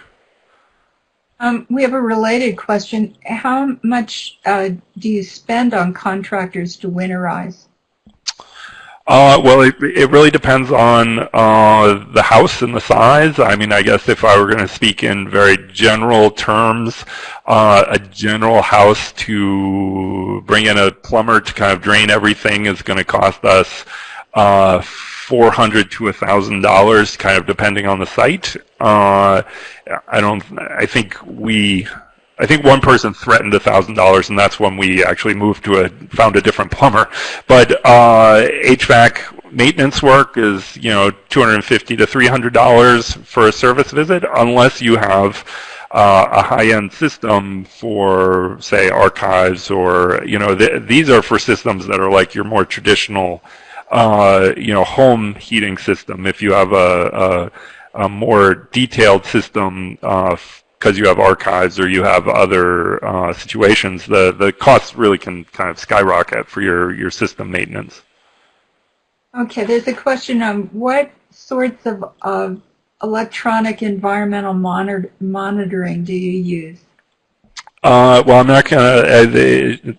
Um, we have a related question. How much uh, do you spend on contractors to winterize? Uh, well, it, it really depends on uh, the house and the size. I mean, I guess if I were going to speak in very general terms, uh, a general house to bring in a plumber to kind of drain everything is going to cost us uh, 400 to $1,000, kind of depending on the site. Uh, I don't, I think we, I think one person threatened $1,000, and that's when we actually moved to a, found a different plumber. But uh, HVAC maintenance work is, you know, 250 to $300 for a service visit, unless you have uh, a high-end system for, say, archives or, you know, th these are for systems that are like your more traditional, uh, you know, home heating system. If you have a, a, a more detailed system uh, because you have archives or you have other uh, situations, the, the costs really can kind of skyrocket for your, your system maintenance. Okay, there's a question on what sorts of uh, electronic environmental monitor monitoring do you use? Uh, well, I'm not going to. Uh,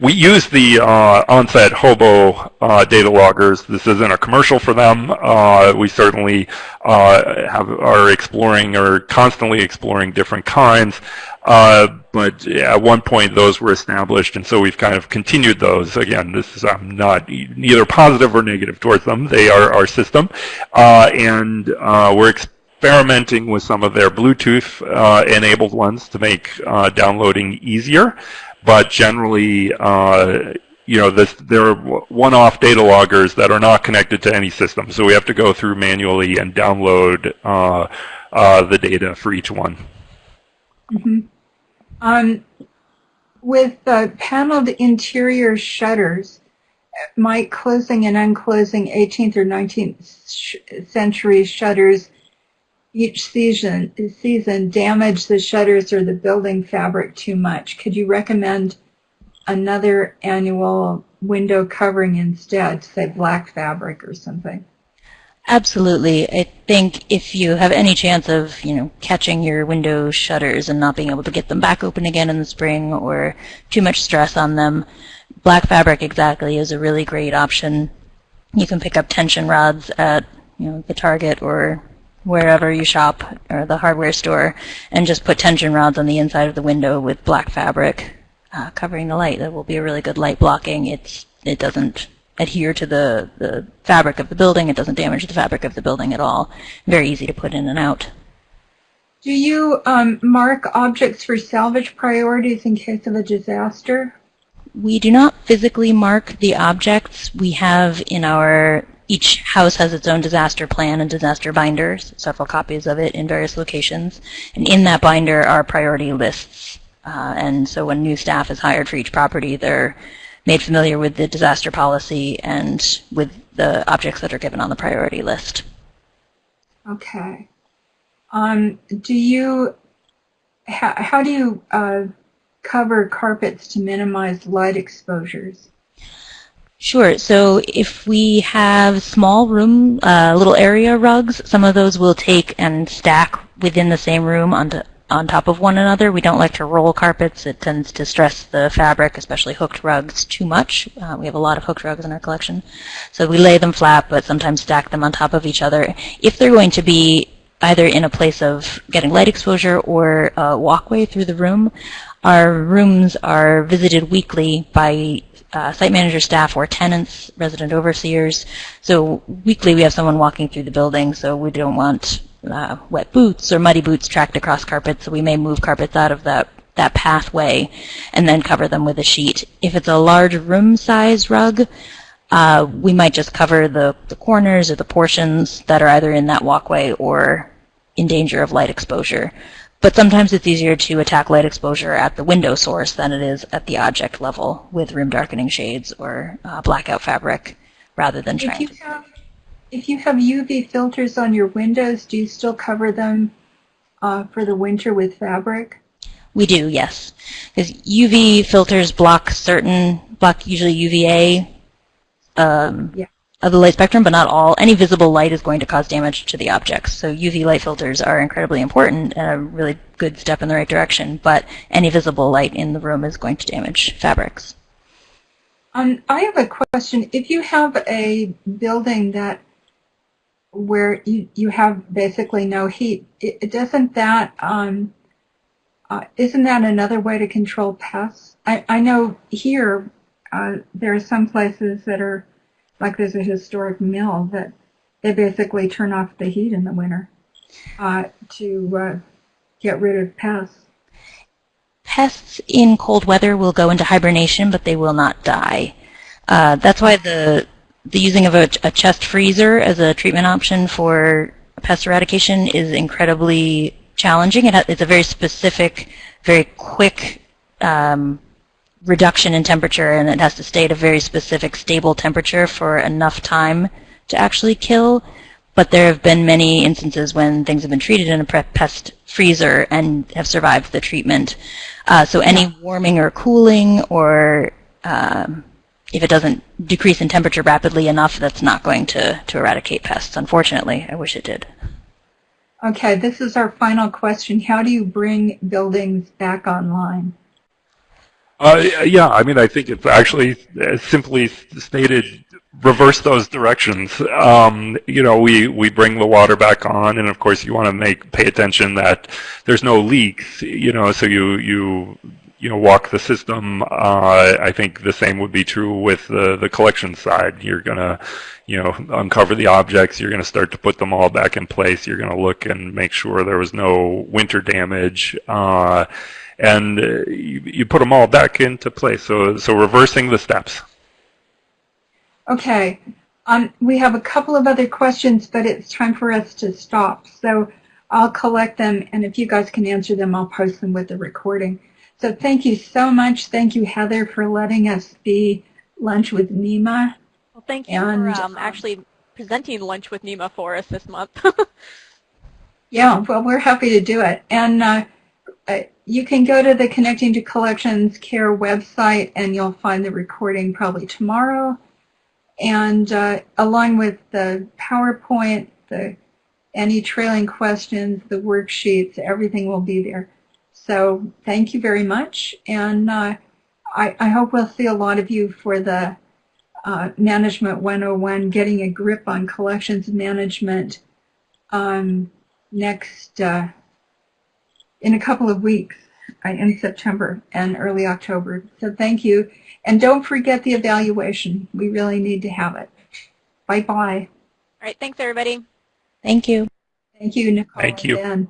we use the uh, Onset Hobo uh, data loggers. This isn't a commercial for them. Uh, we certainly uh, have are exploring or constantly exploring different kinds. but at one point, those were established, and so we've kind of continued those. Again, this is I'm not neither positive or negative towards them. They are our system, and we're experimenting with some of their Bluetooth uh, enabled ones to make uh, downloading easier. But generally, uh, you know, this, there are one-off data loggers that are not connected to any system. So we have to go through manually and download uh, uh, the data for each one. Mm -hmm. um, with paneled interior shutters, might closing and unclosing 18th or 19th century shutters each season, season damage the shutters or the building fabric too much? Could you recommend another annual window covering instead, say black fabric or something? Absolutely. I think if you have any chance of, you know, catching your window shutters and not being able to get them back open again in the spring or too much stress on them, black fabric exactly is a really great option. You can pick up tension rods at, you know, the Target or wherever you shop or the hardware store and just put tension rods on the inside of the window with black fabric uh, covering the light. That will be a really good light blocking. It's It doesn't adhere to the, the fabric of the building. It doesn't damage the fabric of the building at all. Very easy to put in and out. Do you um, mark objects for salvage priorities in case of a disaster? We do not physically mark the objects. We have in our each house has its own disaster plan and disaster binders, several copies of it in various locations. And in that binder are priority lists. Uh, and so when new staff is hired for each property, they're made familiar with the disaster policy and with the objects that are given on the priority list. Okay. Um, do you, how, how do you uh, cover carpets to minimize light exposures? Sure. So if we have small room, uh, little area rugs, some of those we'll take and stack within the same room onto, on top of one another. We don't like to roll carpets. It tends to stress the fabric, especially hooked rugs, too much. Uh, we have a lot of hooked rugs in our collection. So we lay them flat, but sometimes stack them on top of each other. If they're going to be either in a place of getting light exposure or a walkway through the room, our rooms are visited weekly by uh, site manager staff or tenants, resident overseers. So weekly we have someone walking through the building, so we don't want uh, wet boots or muddy boots tracked across carpets, so we may move carpets out of that that pathway and then cover them with a sheet. If it's a large room size rug, uh, we might just cover the, the corners or the portions that are either in that walkway or in danger of light exposure. But sometimes it's easier to attack light exposure at the window source than it is at the object level with room darkening shades or uh, blackout fabric rather than trying if you have, if you have UV filters on your windows, do you still cover them uh, for the winter with fabric? We do, yes. Because UV filters block certain, block usually UVA um, Yeah. Of the light spectrum, but not all. Any visible light is going to cause damage to the objects. So UV light filters are incredibly important and a really good step in the right direction, but any visible light in the room is going to damage fabrics. Um, I have a question. If you have a building that where you, you have basically no heat, it, it doesn't that um, uh, isn't that another way to control pests? I, I know here uh, there are some places that are like there's a historic mill that they basically turn off the heat in the winter uh, to uh, get rid of pests. Pests in cold weather will go into hibernation, but they will not die. Uh, that's why the the using of a, a chest freezer as a treatment option for pest eradication is incredibly challenging. It it's a very specific, very quick um, reduction in temperature, and it has to stay at a very specific, stable temperature for enough time to actually kill. But there have been many instances when things have been treated in a pest freezer and have survived the treatment. Uh, so any warming or cooling, or um, if it doesn't decrease in temperature rapidly enough, that's not going to, to eradicate pests. Unfortunately, I wish it did. Okay, this is our final question. How do you bring buildings back online? Uh, yeah, I mean, I think it's actually uh, simply stated, reverse those directions. Um, you know, we, we bring the water back on, and of course, you want to make pay attention that there's no leaks. You know, so you you you know walk the system. Uh, I think the same would be true with the the collection side. You're gonna you know uncover the objects. You're gonna start to put them all back in place. You're gonna look and make sure there was no winter damage. Uh, and uh, you, you put them all back into place. So, so reversing the steps. Okay, um, we have a couple of other questions, but it's time for us to stop. So I'll collect them, and if you guys can answer them, I'll post them with the recording. So thank you so much. Thank you, Heather, for letting us be lunch with Nima. Well, thank you And, for um, um, actually presenting lunch with Nima for us this month. <laughs> Yeah, well, we're happy to do it. And uh, uh, you can go to the Connecting to Collections Care website and you'll find the recording probably tomorrow. And uh, along with the PowerPoint, the any trailing questions, the worksheets, everything will be there. So thank you very much. And uh, I, I hope we'll see a lot of you for the uh, Management 101, Getting a Grip on Collections Management um, next uh, in a couple of weeks in September and early October. So thank you. And don't forget the evaluation. We really need to have it. Bye-bye. All right, thanks everybody. Thank you. Thank you, Nicole. Thank you. and Dan.